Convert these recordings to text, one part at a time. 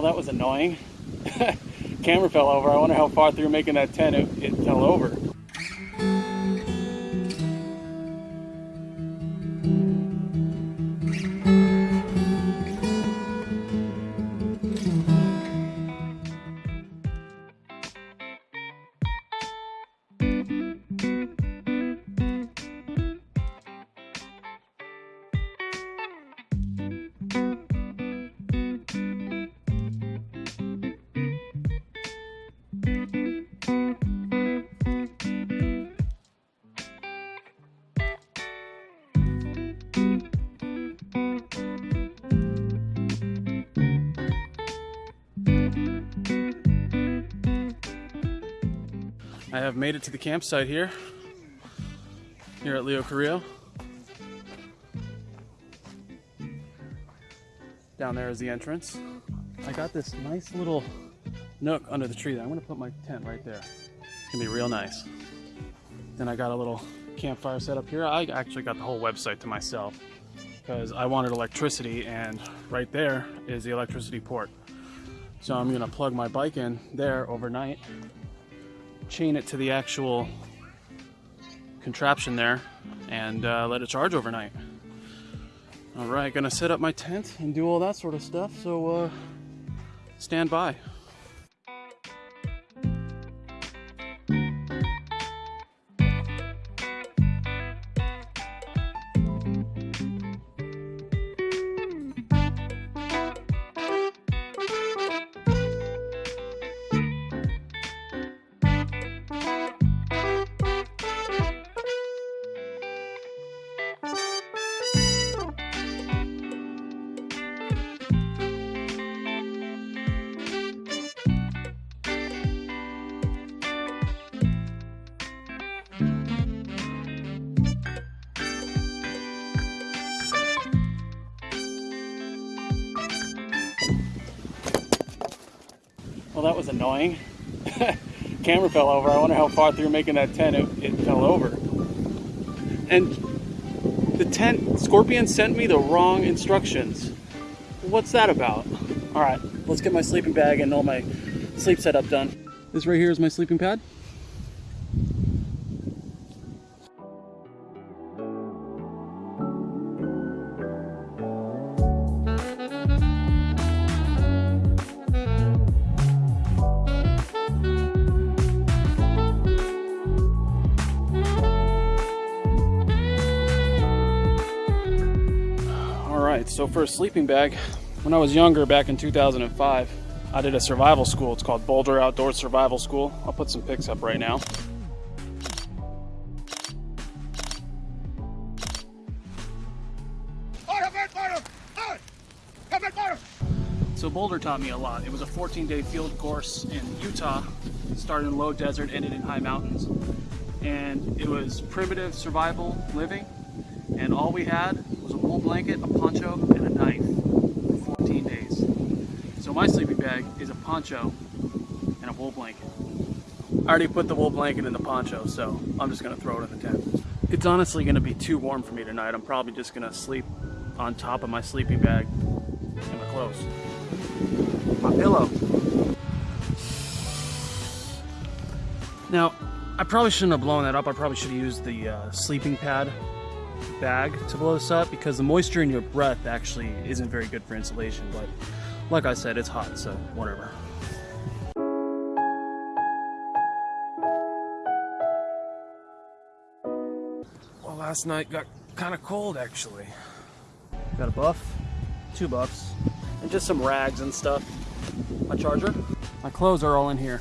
Well, that was annoying. Camera fell over. I wonder how far through making that tent it, it fell over. I have made it to the campsite here, here at Leo Carrillo. Down there is the entrance. I got this nice little nook under the tree. I'm gonna put my tent right there. It's gonna be real nice. Then I got a little campfire set up here. I actually got the whole website to myself because I wanted electricity and right there is the electricity port. So I'm gonna plug my bike in there overnight chain it to the actual contraption there and uh, let it charge overnight. All right, gonna set up my tent and do all that sort of stuff, so uh, stand by. Well, that was annoying. Camera fell over. I wonder how far through making that tent it, it fell over. And the tent, Scorpion sent me the wrong instructions. What's that about? All right, let's get my sleeping bag and all my sleep setup done. This right here is my sleeping pad. So for a sleeping bag, when I was younger, back in 2005, I did a survival school. It's called Boulder Outdoor Survival School. I'll put some pics up right now. So Boulder taught me a lot. It was a 14-day field course in Utah, started in low desert, ended in high mountains. And it was primitive survival living. And all we had wool blanket, a poncho, and a knife for 14 days. So my sleeping bag is a poncho and a wool blanket. I already put the wool blanket in the poncho, so I'm just gonna throw it in the tent. It's honestly gonna be too warm for me tonight. I'm probably just gonna sleep on top of my sleeping bag and my clothes. My pillow. Now, I probably shouldn't have blown that up. I probably should have used the uh, sleeping pad bag to blow this up because the moisture in your breath actually isn't very good for insulation. But like I said, it's hot, so whatever. Well, last night got kind of cold actually. Got a buff, two buffs, and just some rags and stuff. My charger. My clothes are all in here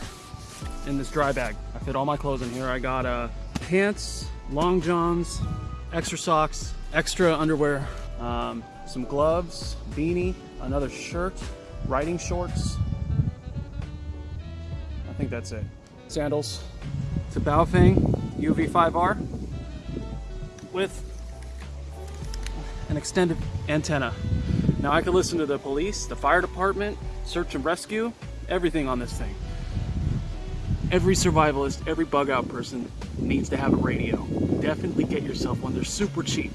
in this dry bag. I fit all my clothes in here. I got uh, pants, long johns, extra socks, extra underwear, um, some gloves, beanie, another shirt, riding shorts. I think that's it. Sandals. It's a Baofeng UV5R with an extended antenna. Now I can listen to the police, the fire department, search and rescue, everything on this thing. Every survivalist, every bug out person needs to have a radio. Definitely get yourself one, they're super cheap.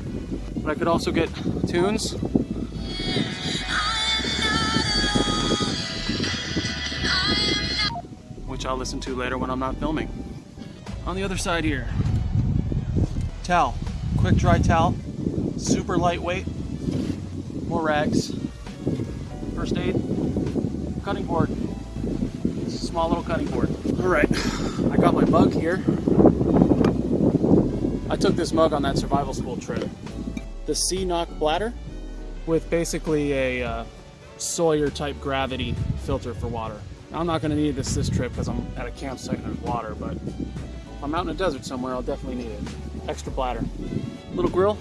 But I could also get tunes. which I'll listen to later when I'm not filming. On the other side here, towel, quick dry towel, super lightweight, more rags, first aid, cutting board, small little cutting board. All right, I got my bug here. I took this mug on that survival school trip. The CNOC bladder with basically a uh, Sawyer type gravity filter for water. I'm not gonna need this this trip because I'm at a campsite and there's water, but if I'm out in a desert somewhere, I'll definitely need it. Extra bladder. Little grill.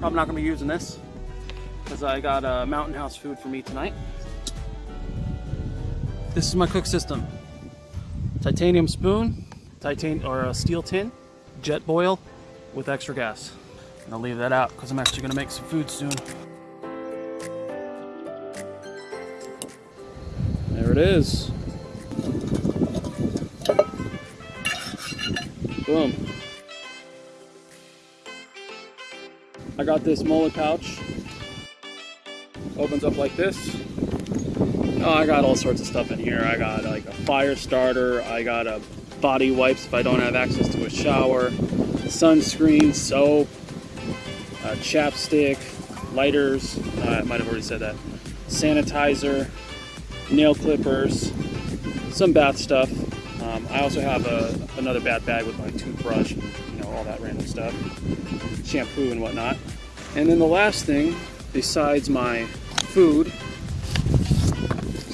Probably not gonna be using this because I got uh, mountain house food for me tonight. This is my cook system. Titanium spoon, titan or a steel tin, Jetboil with extra gas. And I'll leave that out because I'm actually gonna make some food soon. There it is. Boom. I got this MOLLE pouch. Opens up like this. Oh, I got all sorts of stuff in here. I got like a fire starter. I got a body wipes if I don't have access to a shower. Sunscreen, soap, uh, chapstick, lighters. Uh, I might have already said that. Sanitizer, nail clippers, some bath stuff. Um, I also have a, another bath bag with my toothbrush, and, you know, all that random stuff, shampoo and whatnot. And then the last thing, besides my food,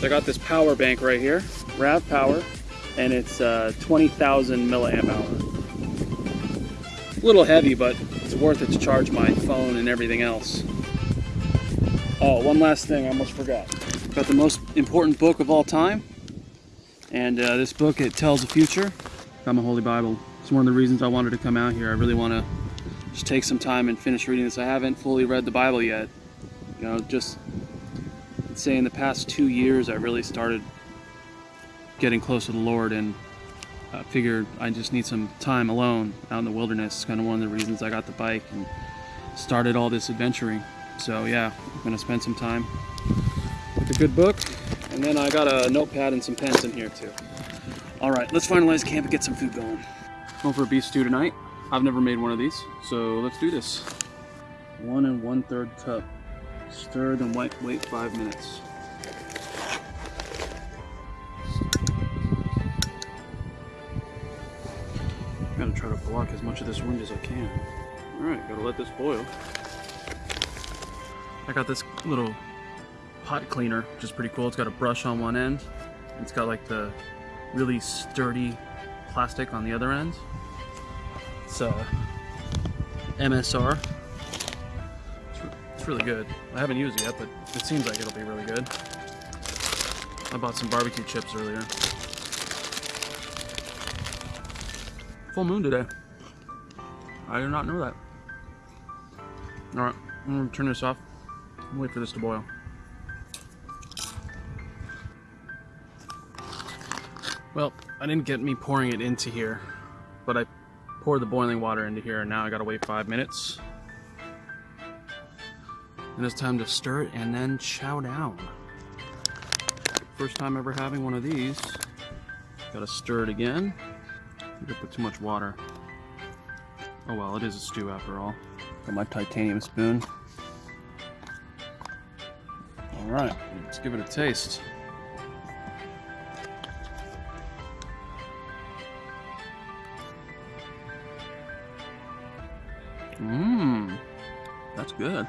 so I got this power bank right here, RAVPower, and it's uh, 20,000 milliamp hour. A little heavy, but it's worth it to charge my phone and everything else. Oh, one last thing I almost forgot. Got the most important book of all time. And uh, this book, it tells the future. Got my Holy Bible. It's one of the reasons I wanted to come out here. I really want to just take some time and finish reading this. I haven't fully read the Bible yet. You know, just say in the past two years, I really started getting close to the Lord and I figured I just need some time alone out in the wilderness. It's kind of one of the reasons I got the bike and started all this adventuring. So yeah, I'm gonna spend some time with a good book. And then I got a notepad and some pens in here too. All right, let's finalize camp and get some food going. Going for a beef stew tonight. I've never made one of these, so let's do this. One and one third cup. Stir then wait, wait five minutes. Gonna try to block as much of this wind as I can. All right, gotta let this boil. I got this little pot cleaner, which is pretty cool. It's got a brush on one end. It's got like the really sturdy plastic on the other end. It's uh, MSR. It's really good. I haven't used it yet, but it seems like it'll be really good. I bought some barbecue chips earlier. Full moon today. I did not know that. Alright, I'm gonna turn this off. Wait for this to boil. Well, I didn't get me pouring it into here, but I poured the boiling water into here and now I gotta wait five minutes. And it's time to stir it and then chow down. First time ever having one of these. Gotta stir it again. I put too much water. Oh well, it is a stew after all. Got my titanium spoon. Alright, let's give it a taste. Mmm, that's good.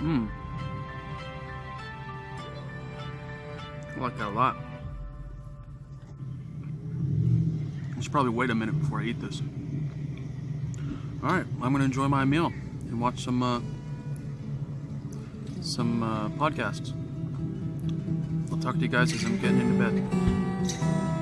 Mmm. I like that a lot. I should probably wait a minute before I eat this. All right, I'm gonna enjoy my meal and watch some uh, some uh, podcasts. I'll talk to you guys as I'm getting into bed.